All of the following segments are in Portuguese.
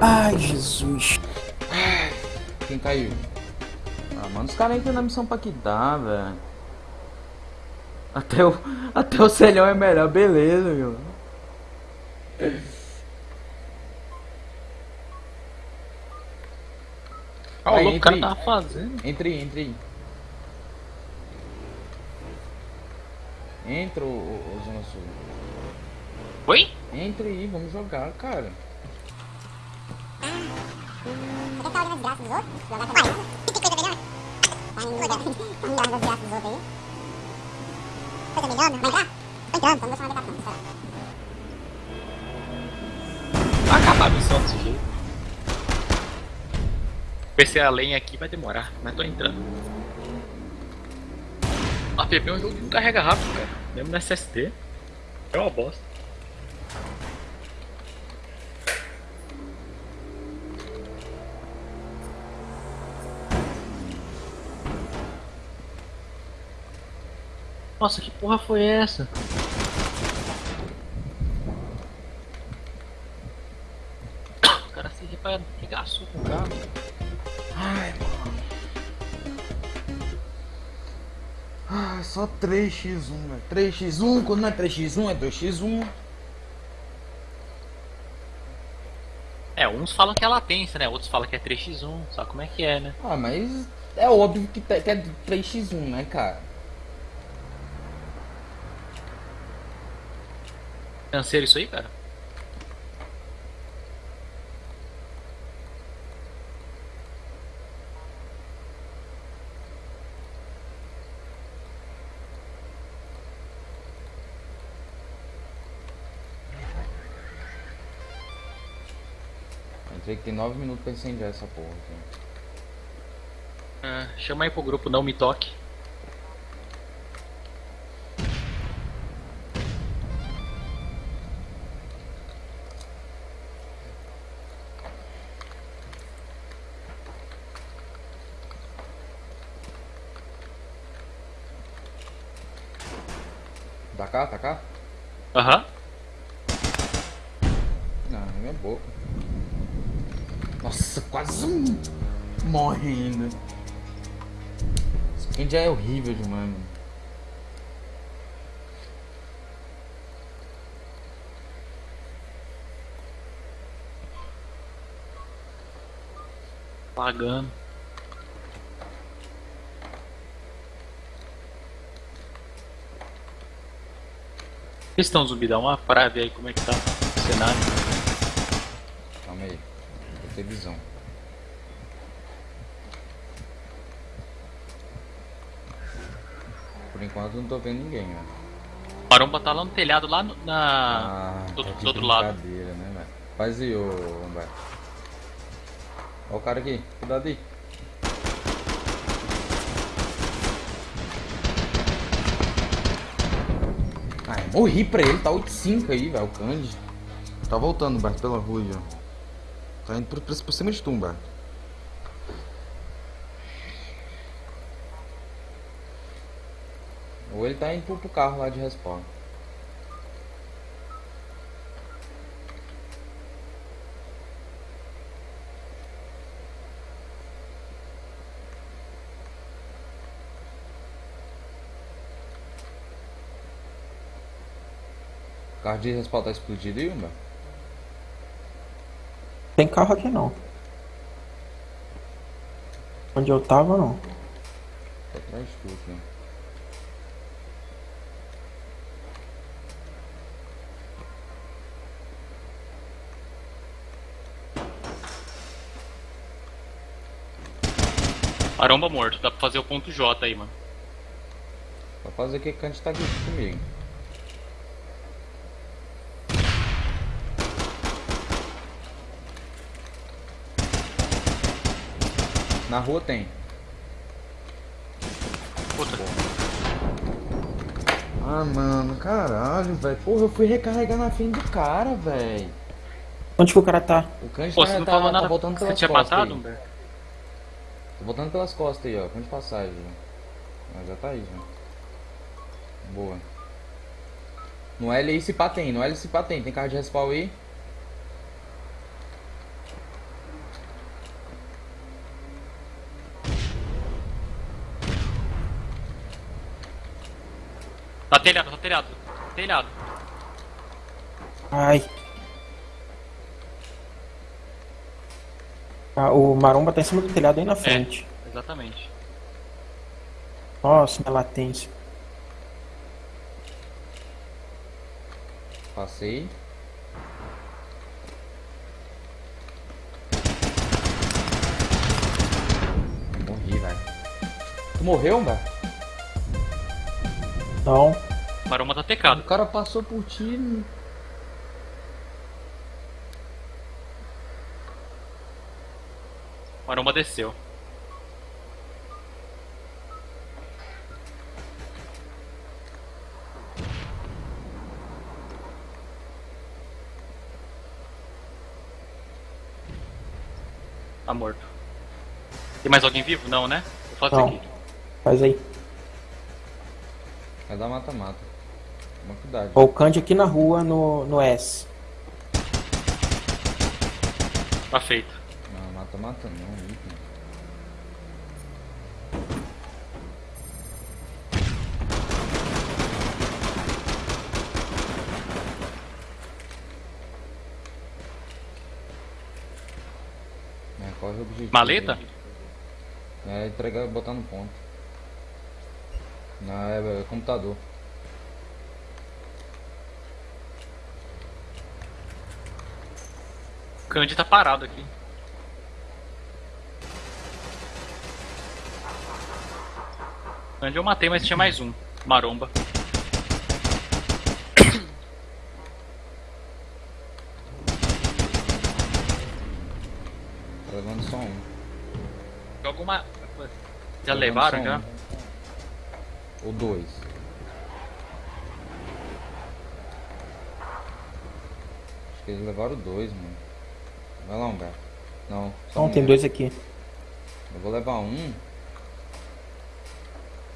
Ai, Jesus. Quem caiu? Ah, mano, os caras entram na missão pra que dá, velho. Até o, até o celhão é melhor, beleza, meu. Ah, o Aí, louco o entra cara aí. tava fazendo. Entre aí, entre aí. Entra, ô, ô, Zona Sul. Oi? Entre aí, vamos jogar, cara. Outros aí? Coisa vai acabar a missão desse jeito. PC a lenha aqui vai demorar, mas tô entrando. A PP é um jogo que não carrega rápido, cara. Mesmo no SSD. É uma bosta. Nossa, que porra foi essa? O cara se regaçou com o carro. Ai, mano. Ai, só 3x1, velho. 3x1, quando não é 3x1, é 2x1. É, uns falam que é latência, né? Outros falam que é 3x1, sabe como é que é, né? Ah, mas é óbvio que é 3x1, né, cara? Canseiro isso aí, cara? Entrei que tem 9 minutos pra incendiar essa porra aqui. Ah, chama aí pro grupo Não Me Toque. Tá cá, tá cá? Aham. Não, não é boa. Nossa, quase um morrendo. Esse skin já é horrível demais, mano. Pagando. Questão zumbidão, uma pra ver aí como é que tá o cenário. Calma aí. Vou ter visão. Por enquanto não tô vendo ninguém, né? Maromba tá lá no telhado, lá no- na. Ah, do, tá do outro lado. né, velho? Faz aí, ô. Ó o cara aqui, cuidado aí. Morri pra ele, tá 8-5 aí, velho, o Candy. Tá voltando, Humberto, pela rua aí, ó. Tá indo por, por, cima de tu, Humberto. Ou ele tá indo pro, pro carro lá de respawn. Carro de respawn tá explodido aí, Humberto? Tem carro aqui não. Onde eu tava, não. Tá atrás de tu aqui. Maromba morto, dá pra fazer o ponto J aí, mano. Pra fazer o que que a gente tá aqui comigo. Na rua tem. Puta. Ah, mano, caralho, velho. Porra, eu fui recarregar na frente do cara, velho. Onde que o cara tá? O Kanji Pô, tá, você não tá, falou tá nada. voltando Você pelas tinha costas matado, aí. Tá voltando pelas costas aí, ó. Ponto de passagem. Mas já tá aí, já. Boa. No L aí se pá tem, no L se pá tem. Tem carro de respawn aí? Tá telhado, tá telhado. Telhado. Ai. Ah, o maromba tá em cima do telhado aí na frente. Exatamente. Nossa, minha latência. Passei. Morri, velho. Tu morreu, velho? Não. Maroma tá O tecado. cara passou por ti. Maroma desceu. Tá morto. Tem mais alguém vivo? Não, né? Eu faço Não. aqui. Faz aí. Vai dar mata-mata. Ó, o Candy aqui na rua, no, no S. Tá feito. Não, mata-mata não. item. É, corre o objetivo. Maleta? É, entregar e botar no ponto. Não, é, é computador. Candy tá parado aqui. Candy eu matei, mas tinha mais um. Maromba. Tá levando só um. Joga uma. Já Tá levaram já? um. Ou dois. Acho que eles levaram dois, mano. Vai lá, Humberto. Não, só Não, um. tem dois aqui. Eu vou levar um.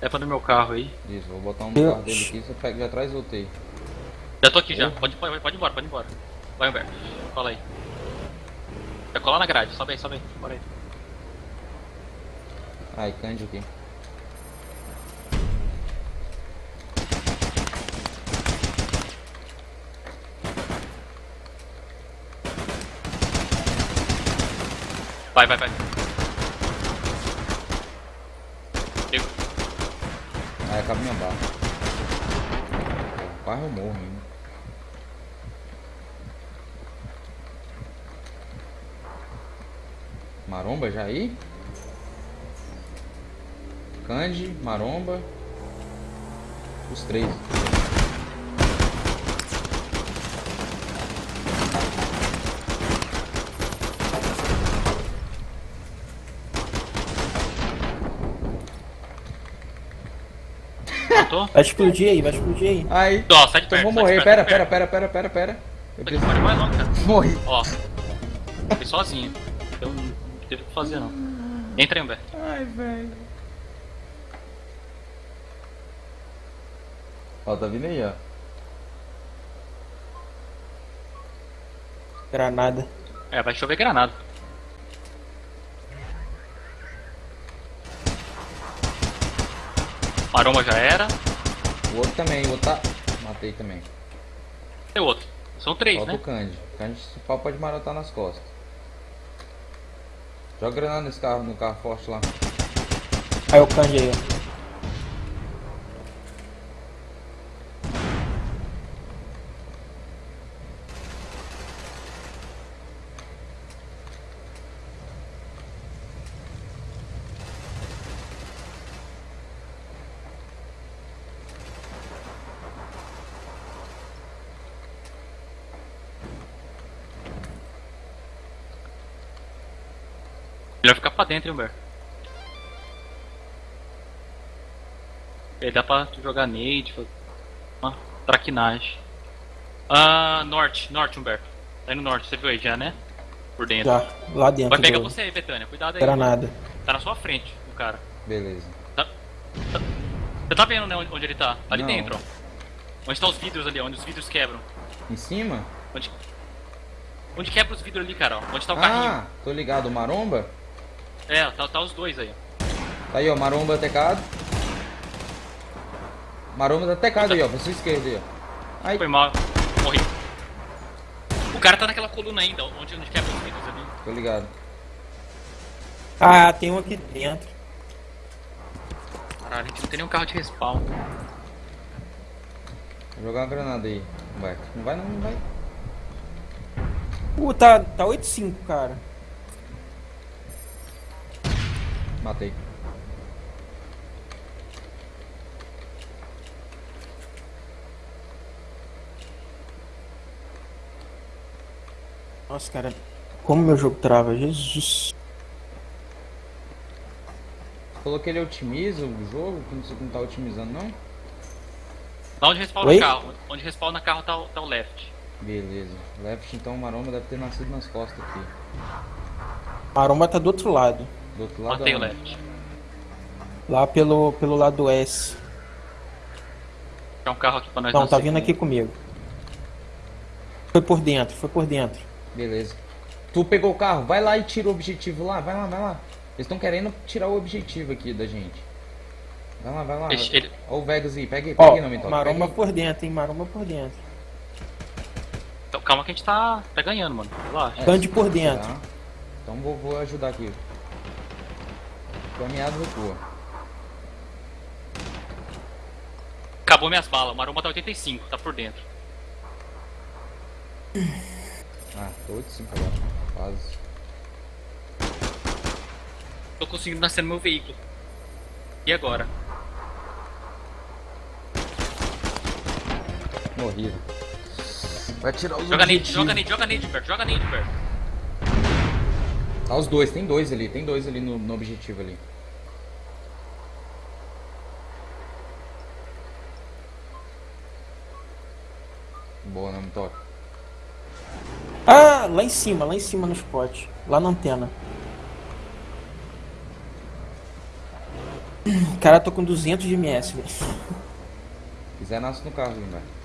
É pra no meu carro aí. Isso, vou botar um no carro dele aqui. Você pega, já traz outro aí. Já tô aqui já. Pode, pode, pode ir embora, pode ir embora. Vai, Humberto. Cola aí. Vai colar na grade. Sobe aí, sobe aí. Bora aí. Ai, Candy aqui. Vai, vai, vai. Pego. Aí acaba minha barra. Quase eu morro ainda. Maromba já aí? Candy, Maromba. Os três. Matou? Vai explodir aí, vai explodir aí. Aí. Ó, sai de Então perto. vou morrer. perto, Pera, pera, pera, pera, pera, pera. Eu preciso. pode mais cara. Morri. Ó. Fui sozinho. Eu não teve o que fazer não. Entra aí, Humberto. Ai, velho. Ó, tá vindo aí, ó. Granada. É, vai chover granada. Maromba já era. O outro também, o outro tá. Matei também. Tem outro. São três, Falta né? o Candy. O Candy se pau pode marotar nas costas. Joga granada nesse carro, no carro forte lá. Aí o Candy aí, ó. Melhor ficar pra dentro, hein, Humberto. Aí dá pra tu jogar nade, fazer uma traquinagem. Ah, norte, norte, Humberto. Tá indo norte, você viu aí já, né? Por dentro. Já, lá dentro. Vai pegar você aí, Betânia. Cuidado aí. Granada. Tá na sua frente, o cara. Beleza. Tá- tá- Você tá vendo, né, onde ele tá? Ali Não. dentro, ó. Onde tá os vidros ali, ó, onde os vidros quebram. Em cima? Onde, onde quebra os vidros ali, cara, ó. Onde tá o carrinho. Ah, tô ligado. O Maromba? É, tá, tá os dois aí, ó. Tá aí, ó. Maromba tecado. Maromba tá tecado aí, ó, pra sua esquerda aí, ó. Ai, Foi mal. Morri. O cara tá naquela coluna ainda, onde onde quebra os vidros ali. tô ligado. Ah, tem um aqui dentro. Caralho, a gente não tem nenhum carro de respawn. Vou jogar uma granada aí, Humberto. Não vai não, não vai. Uh, tá, tá 8-5, cara. Matei. Nossa, cara. Como meu jogo trava, Jesus. Falou que ele otimiza o jogo, que você não tá otimizando não? Lá onde respawna Oi? o carro. Onde respawna carro tá, tá o left. Beleza. Left então o Maromba deve ter nascido nas costas aqui. Maromba tá do outro lado. Do outro lado Matei o aonde? left. Lá pelo, pelo lado do S. Tem um carro aqui pra nós Não, tá vindo aqui comigo. Foi por dentro, foi por dentro. Beleza. Tu pegou o carro, vai lá e tira o objetivo lá, vai lá, vai lá. Eles estão querendo tirar o objetivo aqui da gente. Vai lá, vai lá. Ele- Ó o Vegas aí, pega aí, pega aí, não me toca. maromba por dentro, hein? Maromba por dentro. Então, calma que a gente tá, tá ganhando, mano. Relaxa. É, Bande por dentro. Tá. Então vou, vou ajudar aqui. Caminhado recua. Acabou minhas balas. O Maromba tá 85, tá por dentro. Ah, tô 8 agora. Quase. Tô conseguindo nascer no meu veículo. E agora? Morri. Vai tirar os Joga nade, joga nade, joga nade, Humberto. Joga nade, Humberto. Tá os dois, tem dois ali, tem dois ali no, no objetivo ali. Boa, não me toca. Ah, lá em cima, lá em cima no spot. Lá na antena. Cara, tô com 200 de MS, velho. Se quiser, nasce no carro, velho.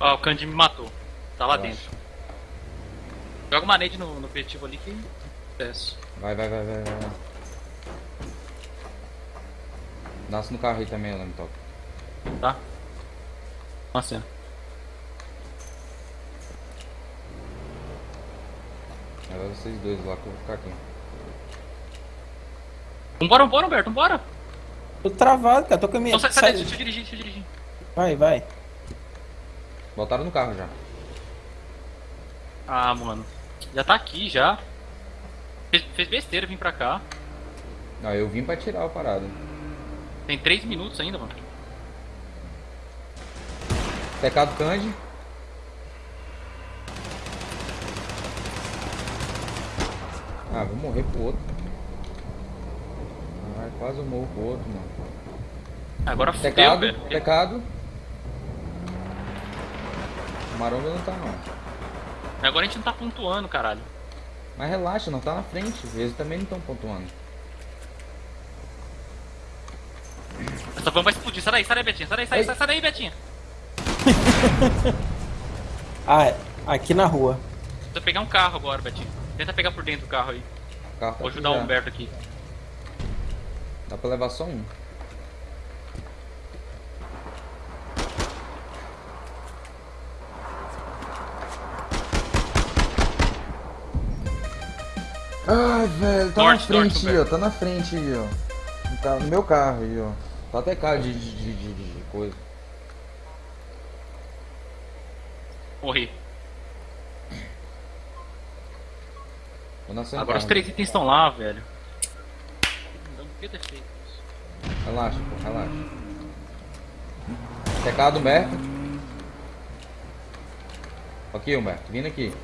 Ó, o Candy me matou. Tá lá Relaxa. dentro. Joga uma nade no, no objetivo ali que. Sucesso. Vai, vai, vai, vai, vai. Nasce no carro aí também, não me toca. Tá? Nossa. Agora vocês dois lá que eu vou ficar aqui. Vambora, vambora, Humberto, vambora. Tô travado, cara. Tô com a minha. Então sai, sai, sai- daí, deixa eu dirigir, deixa eu dirigir. Vai, vai. Botaram no carro já. Ah, mano. Já tá aqui já. Fez, fez besteira vir pra cá. Não, eu vim pra tirar a parada. Tem 3 minutos ainda, mano. Pecado Candy. Ah, vou morrer pro outro. Ai, quase eu morro pro outro, mano. Agora fudeu, Pecado, velho. Pecado. Maromba não tá não. Agora a gente não tá pontuando, caralho. Mas relaxa, não tá na frente. Eles também não estão pontuando. Essa van vai explodir. Sai daí, sai daí, Betinha. Sai daí, sai, sai, sai daí, Betinha. Ah, é. aqui na rua. Precisa pegar um carro agora, Betinha. Tenta pegar por dentro o carro aí. O carro tá Vou aqui ajudar o. Humberto aqui. Dá pra levar só um. Ai, velho, tá Norte, na frente norte, aí, ó. Tá na frente aí, ó. No, carro- meu carro aí, ó. Tá até cara de, de, de, de- de coisa. Morri. Agora os carro. três itens estão lá, velho. Não devia ter feito isso. Relaxa, pô, relaxa. Pecado, Humberto. Aqui, Humberto, vindo aqui.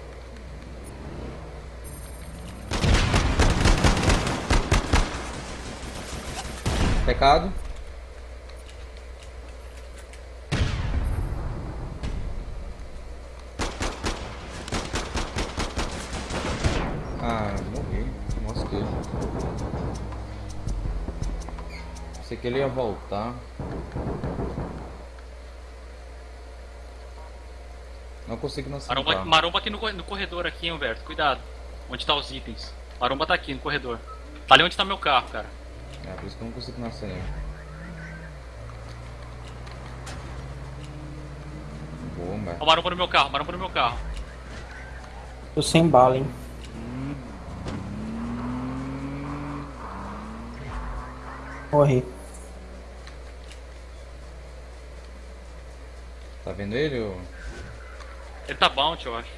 Pecado. Ah, morri. Mosquei. Pensei que ele ia voltar. Não consigo nascer no Maromba, maromba aqui no, no corredor aqui, Humberto. Cuidado. Onde tá os itens. Maromba tá aqui no corredor. Tá ali onde tá meu carro, cara. É, por isso que eu não consigo nascer nele. Boa, Humberto. Ó, o maromba no meu carro, maromba no meu carro. Tô sem bala, hein? Morri. Tá vendo ele? Ou... Ele tá bounty, eu acho.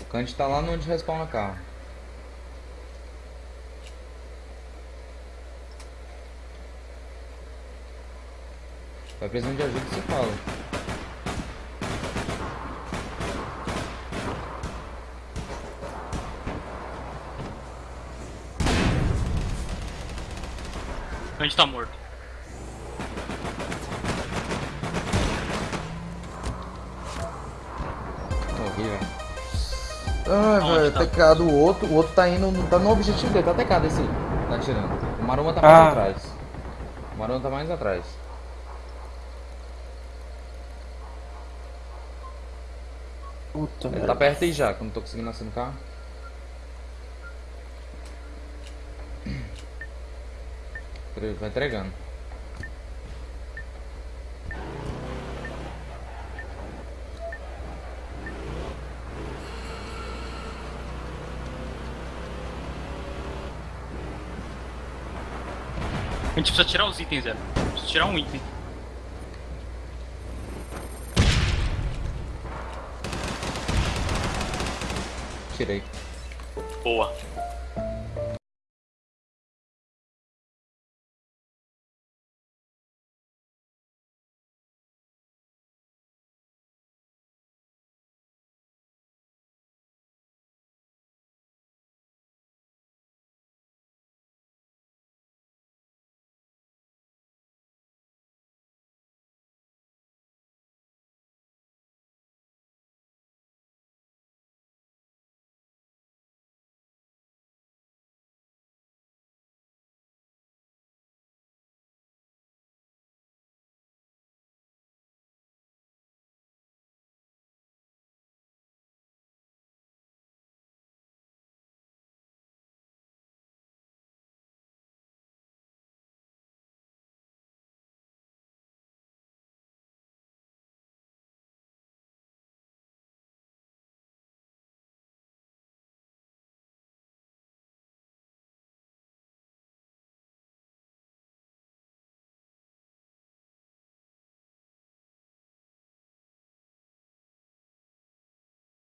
O Kant tá lá no onde respawna carro. Vai precisando de ajuda, você fala. A gente tá morto. Morri, velho. Ah, velho, tá? tecado o outro. O outro tá indo. Tá no objetivo dele, tá tecado esse aí. Tá atirando. O Maroma tá mais Ah. atrás. O Maroma tá mais atrás. Puta Ele tá merda. perto aí já, que eu não tô conseguindo nascer no carro. Ele Vai entregando. A gente precisa tirar os itens, Zé. Precisa tirar um item. Tirei. Boa.